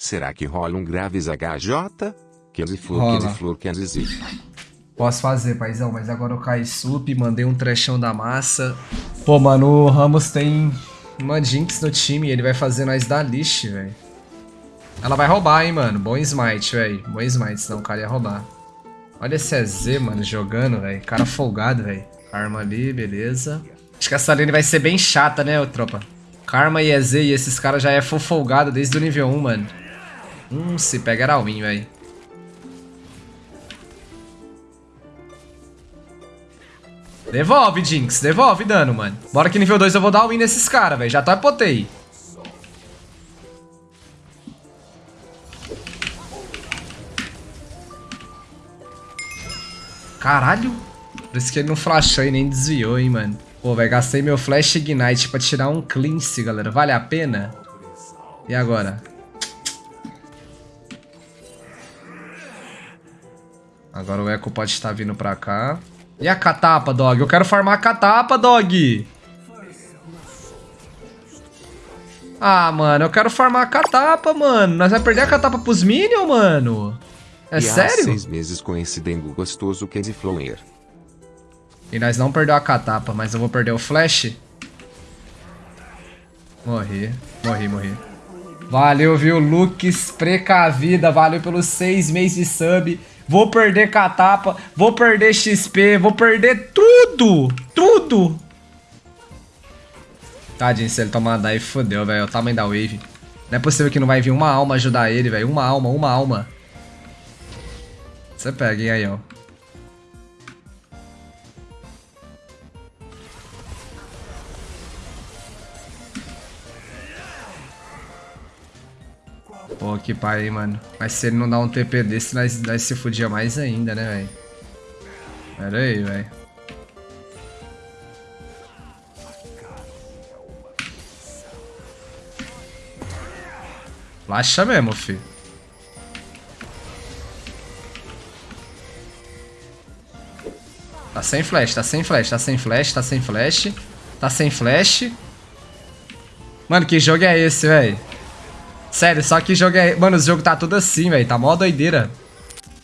Será que rola um Graves HJ? Candy Flor, Rola. Candy Flor, Candy Z. Posso fazer, paizão, mas agora eu caí sup, mandei um trechão da massa. Pô, mano, o Ramos tem uma Jinx no time e ele vai fazer nós dar lixo, velho. Ela vai roubar, hein, mano. Bom smite, velho. Bom smite, senão o cara ia roubar. Olha esse EZ, mano, jogando, velho. Cara folgado, velho. Karma ali, beleza. Acho que essa lane vai ser bem chata, né, tropa? Karma e EZ e esses caras já é full folgado desde o nível 1, mano. Hum, se pega era win, velho. Devolve, Jinx. Devolve dano, mano. Bora que nível 2 eu vou dar win nesses caras, velho. Já tá potei. Caralho. Por isso que ele não flashou e nem desviou, hein, mano. Pô, velho, gastei meu Flash Ignite pra tirar um cleanse, galera. Vale a pena? E agora? Agora o Echo pode estar vindo pra cá. E a catapa, dog? Eu quero farmar a catapa, dog! Ah, mano, eu quero farmar a catapa, mano. Nós vamos perder a catapa pros minions, mano. É e há sério? seis meses com esse dengo gostoso Candy Flower. E nós não perdeu a catapa, mas eu vou perder o flash. Morri, morri, morri. Valeu, viu, Lux precavida, valeu pelos seis meses de sub. Vou perder catapa, vou perder XP, vou perder tudo, tudo. Tadinho, se ele tomar daí, fodeu, velho, o tamanho da wave. Não é possível que não vai vir uma alma ajudar ele, velho, uma alma, uma alma. Você pega, hein, aí, ó. Pô, que pai, hein, mano. Mas se ele não dá um TP desse, nós, nós se fudia mais ainda, né, velho? Pera aí, velho. Laxa mesmo, fi. Tá sem flash, tá sem flash, tá sem flash, tá sem flash. Tá sem flash. Mano, que jogo é esse, velho? Sério, só que jogo é... Mano, o jogo tá tudo assim, velho. Tá mó doideira.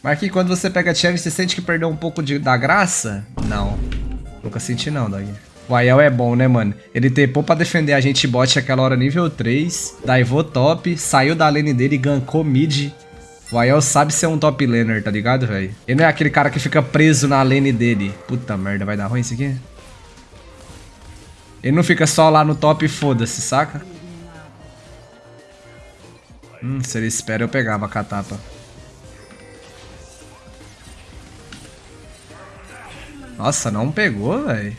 Mas que quando você pega challenge, você sente que perdeu um pouco de, da graça? Não. Nunca senti não, dog. O Aiel é bom, né, mano? Ele tepou pra defender a gente bot aquela hora nível 3. Daivou top. Saiu da lane dele e gankou mid. O Aiel sabe ser um top laner, tá ligado, velho? Ele não é aquele cara que fica preso na lane dele. Puta merda, vai dar ruim isso aqui? Ele não fica só lá no top e foda-se, saca? Hum, se ele espera eu pegava a catapa. Nossa, não pegou, velho.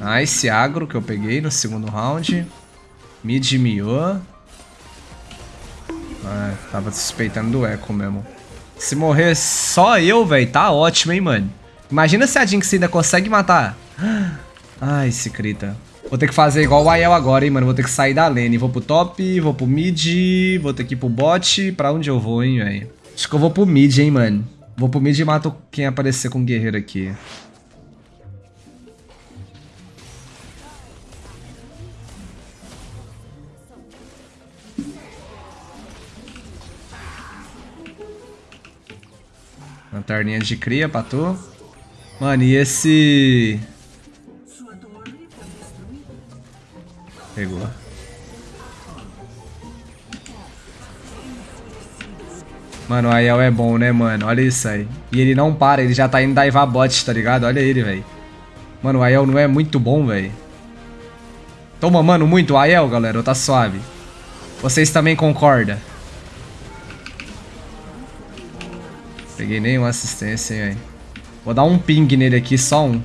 Nice agro que eu peguei no segundo round. Mid miou. Ah, tava suspeitando do Echo mesmo. Se morrer só eu, velho, tá ótimo, hein, mano. Imagina se a Jinx ainda consegue matar. Ai, esse crita. Vou ter que fazer igual o Aiel agora, hein, mano. Vou ter que sair da lane. Vou pro top, vou pro mid, vou ter que ir pro bot. Pra onde eu vou, hein, velho? Acho que eu vou pro mid, hein, mano. Vou pro mid e mato quem aparecer com guerreiro aqui. Lanterninha de cria pra tu. Mano, e esse... Pegou. Mano, o Aiel é bom, né, mano? Olha isso aí. E ele não para, ele já tá indo daivar bot, tá ligado? Olha ele, velho. Mano, o Aiel não é muito bom, velho. Toma, mano, muito. Aiel, galera, tá suave. Vocês também concordam? Peguei nenhuma assistência, hein, velho. Vou dar um ping nele aqui, só um.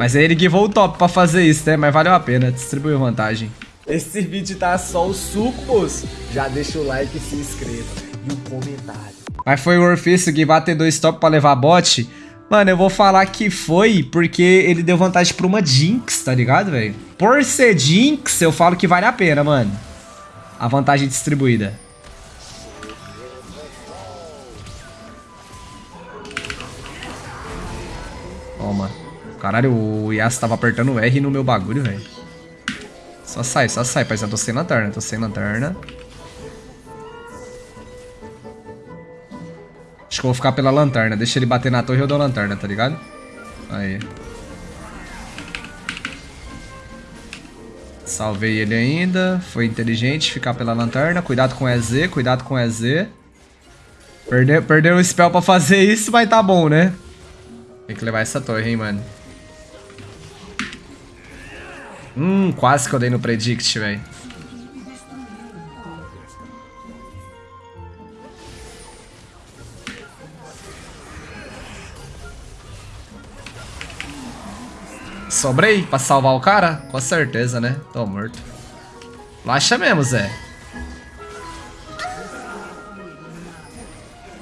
Mas aí ele givou o top pra fazer isso, né? Mas valeu a pena, distribuiu vantagem. Esse vídeo tá só o suco, moço. Já deixa o like e se inscreva. E o comentário. Mas foi worth isso, givar ter dois top pra levar bot? Mano, eu vou falar que foi porque ele deu vantagem pra uma Jinx, tá ligado, velho? Por ser Jinx, eu falo que vale a pena, mano. A vantagem distribuída. Caralho, o Yasuo tava apertando R no meu bagulho, velho. Só sai, só sai, paizão. Tô sem lanterna, tô sem lanterna. Acho que eu vou ficar pela lanterna. Deixa ele bater na torre e eu dou a lanterna, tá ligado? Aí. Salvei ele ainda. Foi inteligente ficar pela lanterna. Cuidado com EZ, cuidado com EZ. Perdeu, perdeu o spell pra fazer isso, mas tá bom, né? Tem que levar essa torre, hein, mano. Hum, quase que eu dei no predict, velho. Sobrei pra salvar o cara? Com certeza, né? Tô morto. Laxa mesmo, Zé.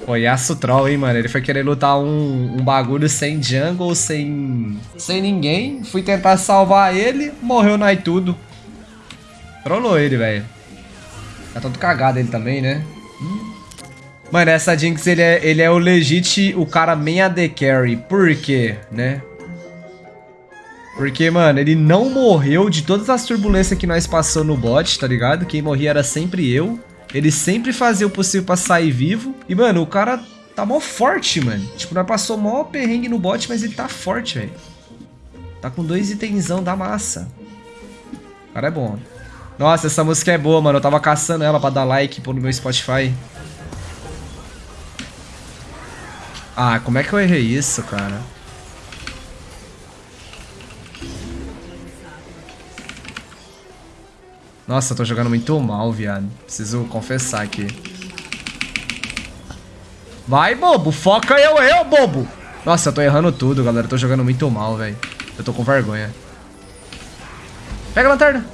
Pô, Yasuo Troll, hein, mano. Ele foi querer lutar um, um bagulho sem jungle, sem, sem ninguém. Fui tentar salvar ele, morreu no tudo. Trollou ele, velho. Tá todo cagado ele também, né? Mano, essa Jinx, ele é, ele é o legit, o cara main AD carry. Por quê, né? Porque, mano, ele não morreu de todas as turbulências que nós passou no bot, tá ligado? Quem morria era sempre eu. Ele sempre fazia o possível pra sair vivo. E, mano, o cara tá mó forte, mano. Tipo, nós passou mó perrengue no bot, mas ele tá forte, velho. Tá com dois itenzão da massa. O cara é bom. Nossa, essa música é boa, mano. Eu tava caçando ela pra dar like pô, no meu Spotify. Ah, como é que eu errei isso, cara? Nossa, tô jogando muito mal, viado. Preciso confessar aqui. Vai, bobo. Foca eu, eu, bobo. Nossa, eu tô errando tudo, galera. Eu tô jogando muito mal, velho. Eu tô com vergonha. Pega a lanterna.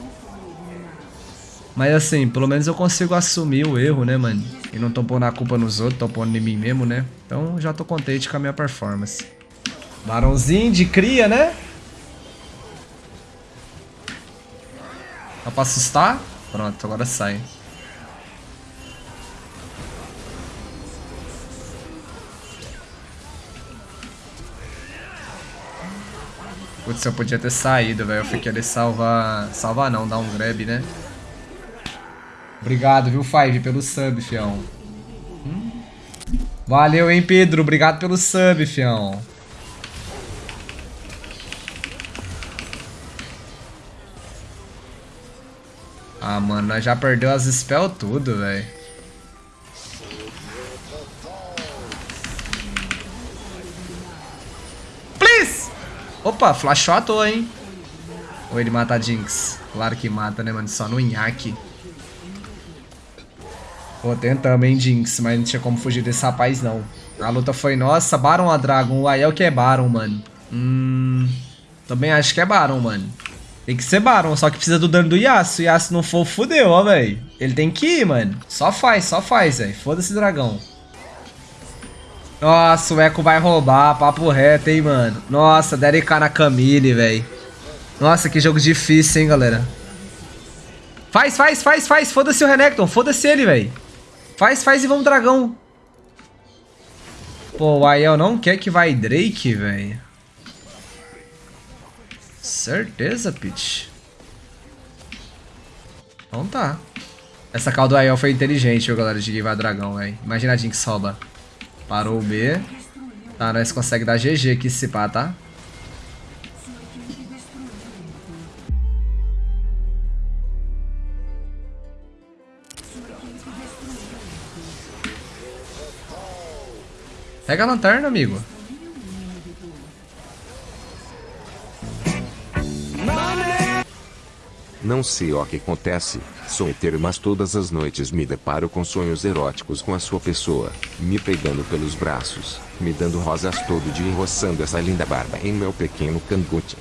Mas assim, pelo menos eu consigo assumir o erro, né, mano? E não tô pondo a culpa nos outros, tô pondo em mim mesmo, né? Então já tô contente com a minha performance. Barãozinho de cria, né? Dá pra assustar? Pronto, agora sai. Putz, eu podia ter saído, velho. Eu fui querer salvar... Salvar não, dar um grab, né? Obrigado, viu, Five, pelo sub, fião. Hum? Valeu, hein, Pedro. Obrigado pelo sub, fião. Ah, mano, nós já perdeu as spell tudo, velho. Please! Opa, flashou à toa, hein? Ou ele mata a Jinx? Claro que mata, né, mano? Só no nhaque. Pô, tentamos, hein, Jinx. Mas não tinha como fugir desse rapaz, não. A luta foi nossa. Baron a Dragon. O Aiel que é Baron, mano. Hum... Também acho que é Baron, mano. Tem que ser Baron, só que precisa do dano do Yasuo. O Yasuo não for, fudeu, ó, velho. Ele tem que ir, mano. Só faz, só faz, velho. Foda-se, dragão. Nossa, o Echo vai roubar. Papo reto, hein, mano. Nossa, DRK na Camille, velho. Nossa, que jogo difícil, hein, galera. Faz, faz, faz, faz. Foda-se o Renekton. Foda-se ele, velho. Faz, faz e vamos dragão. Pô, o Aiel não quer que vai Drake, velho. Certeza, Peach. Então tá. Essa call do Aiel foi inteligente, viu, galera, de Giva Dragão, velho. Imagina a Jinx rouba. Parou o B. Tá, nós conseguimos dar GG aqui se pá, tá? Pega a lanterna, amigo. Não sei o que acontece, sou hétero mas todas as noites me deparo com sonhos eróticos com a sua pessoa, me pegando pelos braços, me dando rosas todo dia e roçando essa linda barba em meu pequeno cangote.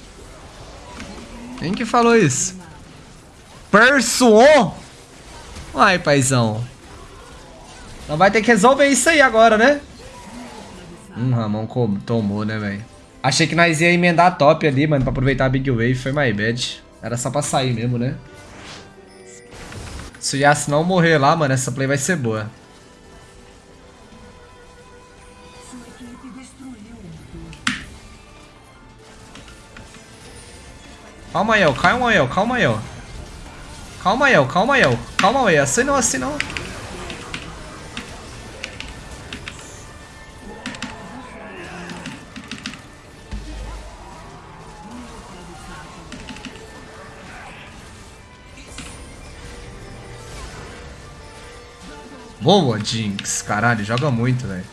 Quem que falou isso? Persuon? Ai, paizão. Não vai ter que resolver isso aí agora, né? Hum, Ramon tomou, né, velho? Achei que nós ia emendar top ali, mano, pra aproveitar a Big Wave. Foi my bad. Era só pra sair mesmo, né? Se o Yasuo não morrer lá, mano, essa play vai ser boa. Calma aí, ó. Calma aí, ó. Calma aí, ó. Calma aí, ó. Calma aí, ó. Calma aí. Assim não, assim não. Boa, Jinx. Caralho, joga muito, velho.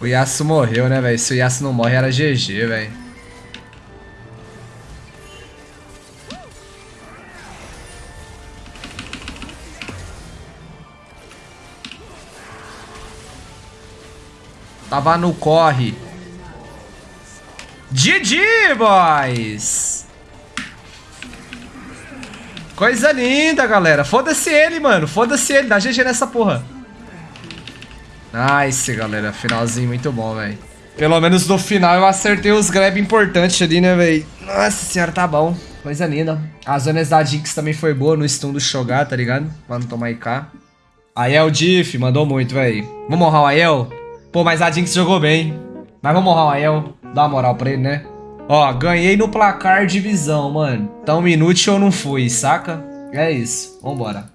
O Yasuo morreu, né, velho? Se o Yasuo não morre, era GG, velho. Tava no corre. GG, boys! Coisa linda, galera. Foda-se ele, mano. Foda-se ele. Dá GG nessa porra. Nice, galera. Finalzinho muito bom, velho. Pelo menos no final eu acertei os grab importantes ali, né, velho? Nossa senhora, tá bom. Coisa linda. As zonas da Jinx também foi boa no stun do Shogar, tá ligado? Pra não tomar IK. Aiel Diff, mandou muito, velho. Vamos honrar o Aiel? Pô, mas a Jinx jogou bem. Mas vamos honrar o Aiel. Dá uma moral pra ele, né? Ó, ganhei no placar de visão, mano. Tão inútil eu não fui, saca? É isso. Vambora.